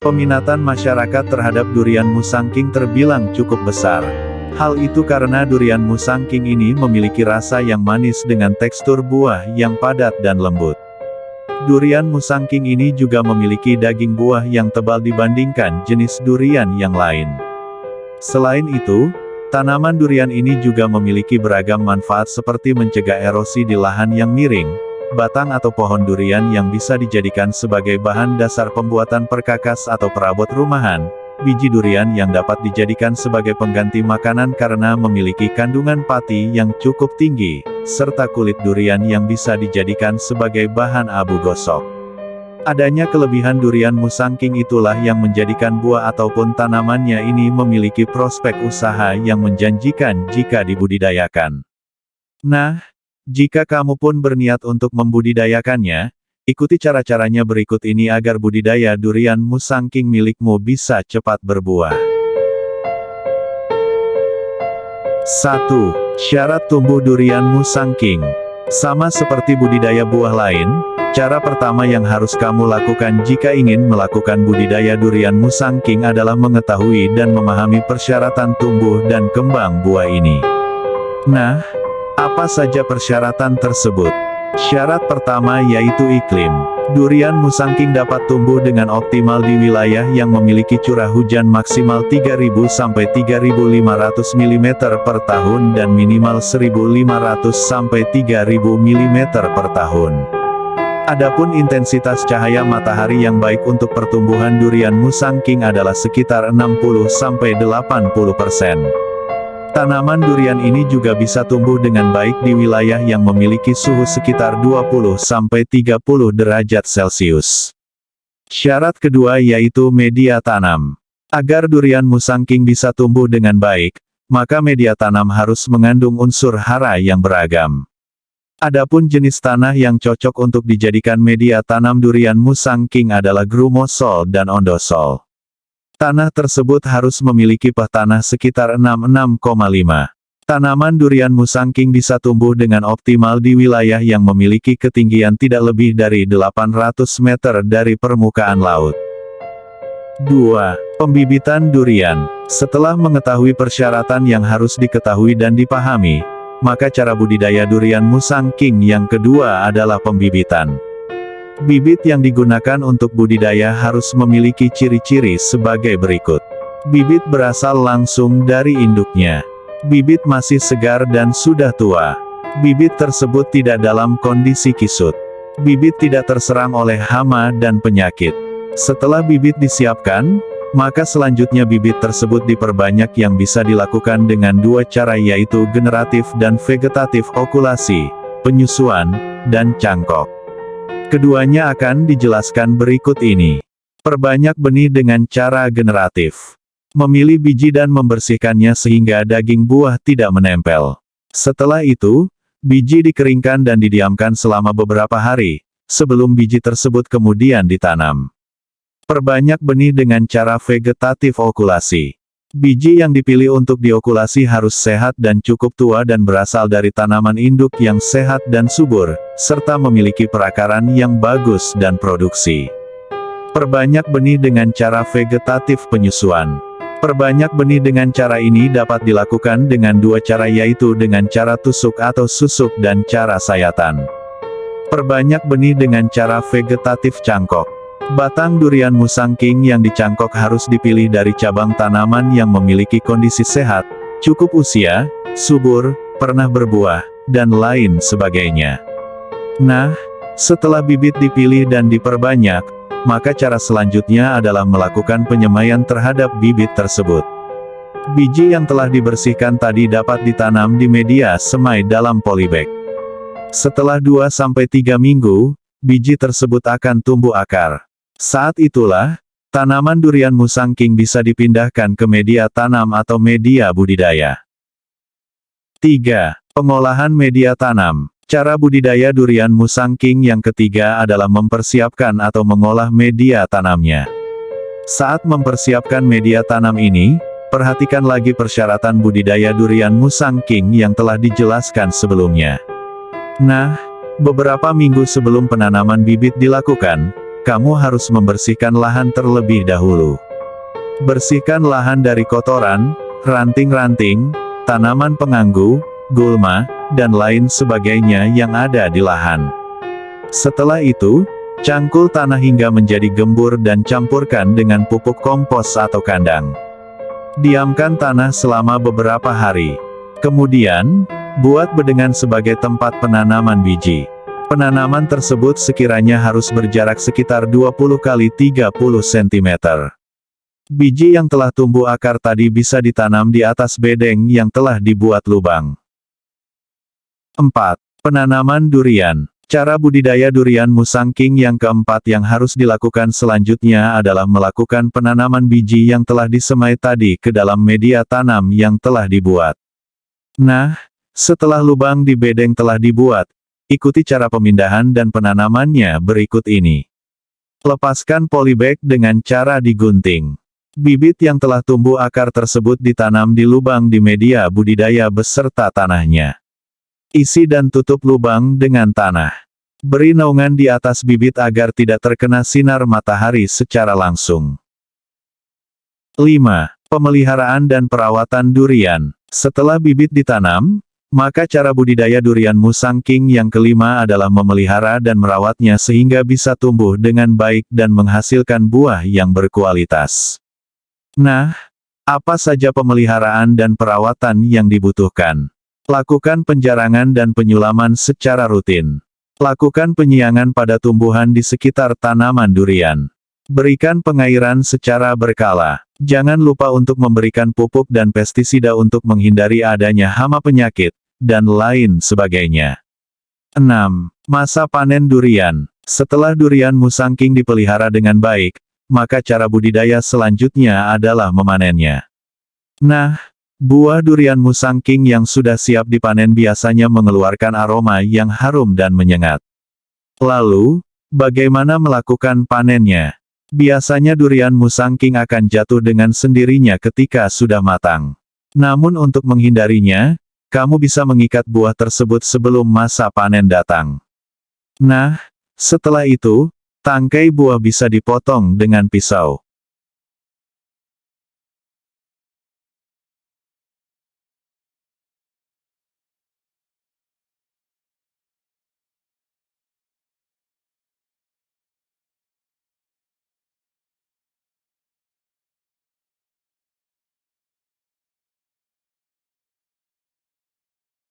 Peminatan masyarakat terhadap durian musangking terbilang cukup besar. Hal itu karena durian musangking ini memiliki rasa yang manis dengan tekstur buah yang padat dan lembut. Durian musangking ini juga memiliki daging buah yang tebal dibandingkan jenis durian yang lain. Selain itu, tanaman durian ini juga memiliki beragam manfaat seperti mencegah erosi di lahan yang miring, batang atau pohon durian yang bisa dijadikan sebagai bahan dasar pembuatan perkakas atau perabot rumahan, biji durian yang dapat dijadikan sebagai pengganti makanan karena memiliki kandungan pati yang cukup tinggi, serta kulit durian yang bisa dijadikan sebagai bahan abu gosok. Adanya kelebihan durian musangking itulah yang menjadikan buah ataupun tanamannya ini memiliki prospek usaha yang menjanjikan jika dibudidayakan. Nah, jika kamu pun berniat untuk membudidayakannya, ikuti cara-caranya berikut ini agar budidaya durian musangking milikmu bisa cepat berbuah. 1. Syarat tumbuh durian musangking Sama seperti budidaya buah lain, cara pertama yang harus kamu lakukan jika ingin melakukan budidaya durian musangking adalah mengetahui dan memahami persyaratan tumbuh dan kembang buah ini. Nah, apa saja persyaratan tersebut? Syarat pertama yaitu iklim. Durian musangking dapat tumbuh dengan optimal di wilayah yang memiliki curah hujan maksimal 3000 sampai 3500 mm per tahun dan minimal 1500 sampai 3000 mm per tahun. Adapun intensitas cahaya matahari yang baik untuk pertumbuhan durian musangking adalah sekitar 60 sampai 80 persen. Tanaman durian ini juga bisa tumbuh dengan baik di wilayah yang memiliki suhu sekitar 20-30 derajat Celcius. Syarat kedua yaitu media tanam. Agar durian musangking bisa tumbuh dengan baik, maka media tanam harus mengandung unsur hara yang beragam. Adapun jenis tanah yang cocok untuk dijadikan media tanam durian musangking adalah grumosol dan ondosol. Tanah tersebut harus memiliki pH tanah sekitar 66,5. Tanaman durian musangking bisa tumbuh dengan optimal di wilayah yang memiliki ketinggian tidak lebih dari 800 meter dari permukaan laut. 2. Pembibitan durian. Setelah mengetahui persyaratan yang harus diketahui dan dipahami, maka cara budidaya durian musangking yang kedua adalah pembibitan. Bibit yang digunakan untuk budidaya harus memiliki ciri-ciri sebagai berikut. Bibit berasal langsung dari induknya. Bibit masih segar dan sudah tua. Bibit tersebut tidak dalam kondisi kisut. Bibit tidak terserang oleh hama dan penyakit. Setelah bibit disiapkan, maka selanjutnya bibit tersebut diperbanyak yang bisa dilakukan dengan dua cara yaitu generatif dan vegetatif okulasi, penyusuan, dan cangkok. Keduanya akan dijelaskan berikut ini. Perbanyak benih dengan cara generatif. Memilih biji dan membersihkannya sehingga daging buah tidak menempel. Setelah itu, biji dikeringkan dan didiamkan selama beberapa hari, sebelum biji tersebut kemudian ditanam. Perbanyak benih dengan cara vegetatif okulasi. Biji yang dipilih untuk diokulasi harus sehat dan cukup tua dan berasal dari tanaman induk yang sehat dan subur, serta memiliki perakaran yang bagus dan produksi. Perbanyak benih dengan cara vegetatif penyusuan. Perbanyak benih dengan cara ini dapat dilakukan dengan dua cara yaitu dengan cara tusuk atau susuk dan cara sayatan. Perbanyak benih dengan cara vegetatif cangkok. Batang durian musangking yang dicangkok harus dipilih dari cabang tanaman yang memiliki kondisi sehat, cukup usia, subur, pernah berbuah, dan lain sebagainya. Nah, setelah bibit dipilih dan diperbanyak, maka cara selanjutnya adalah melakukan penyemaian terhadap bibit tersebut. Biji yang telah dibersihkan tadi dapat ditanam di media semai dalam polybag. Setelah 2-3 minggu, biji tersebut akan tumbuh akar. Saat itulah, tanaman durian musangking bisa dipindahkan ke media tanam atau media budidaya. 3. Pengolahan media tanam. Cara budidaya durian musangking yang ketiga adalah mempersiapkan atau mengolah media tanamnya. Saat mempersiapkan media tanam ini, perhatikan lagi persyaratan budidaya durian musangking yang telah dijelaskan sebelumnya. Nah, beberapa minggu sebelum penanaman bibit dilakukan, kamu harus membersihkan lahan terlebih dahulu. Bersihkan lahan dari kotoran, ranting-ranting, tanaman pengganggu, gulma, dan lain sebagainya yang ada di lahan. Setelah itu, cangkul tanah hingga menjadi gembur dan campurkan dengan pupuk kompos atau kandang. Diamkan tanah selama beberapa hari. Kemudian, buat bedengan sebagai tempat penanaman biji. Penanaman tersebut sekiranya harus berjarak sekitar 20 kali 30 cm. Biji yang telah tumbuh akar tadi bisa ditanam di atas bedeng yang telah dibuat lubang. 4. Penanaman durian. Cara budidaya durian musangking yang keempat yang harus dilakukan selanjutnya adalah melakukan penanaman biji yang telah disemai tadi ke dalam media tanam yang telah dibuat. Nah, setelah lubang di bedeng telah dibuat, ikuti cara pemindahan dan penanamannya berikut ini. Lepaskan polybag dengan cara digunting. Bibit yang telah tumbuh akar tersebut ditanam di lubang di media budidaya beserta tanahnya. Isi dan tutup lubang dengan tanah. Beri naungan di atas bibit agar tidak terkena sinar matahari secara langsung. 5. Pemeliharaan dan perawatan durian. Setelah bibit ditanam, maka cara budidaya durian musang king yang kelima adalah memelihara dan merawatnya sehingga bisa tumbuh dengan baik dan menghasilkan buah yang berkualitas. Nah, apa saja pemeliharaan dan perawatan yang dibutuhkan? Lakukan penjarangan dan penyulaman secara rutin. Lakukan penyiangan pada tumbuhan di sekitar tanaman durian. Berikan pengairan secara berkala. Jangan lupa untuk memberikan pupuk dan pestisida untuk menghindari adanya hama penyakit, dan lain sebagainya. 6. Masa panen durian. Setelah durian musangking dipelihara dengan baik, maka cara budidaya selanjutnya adalah memanennya. Nah, Buah durian musang king yang sudah siap dipanen biasanya mengeluarkan aroma yang harum dan menyengat. Lalu, bagaimana melakukan panennya? Biasanya durian musang king akan jatuh dengan sendirinya ketika sudah matang. Namun untuk menghindarinya, kamu bisa mengikat buah tersebut sebelum masa panen datang. Nah, setelah itu, tangkai buah bisa dipotong dengan pisau.